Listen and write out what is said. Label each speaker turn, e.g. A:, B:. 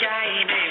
A: ใจแน่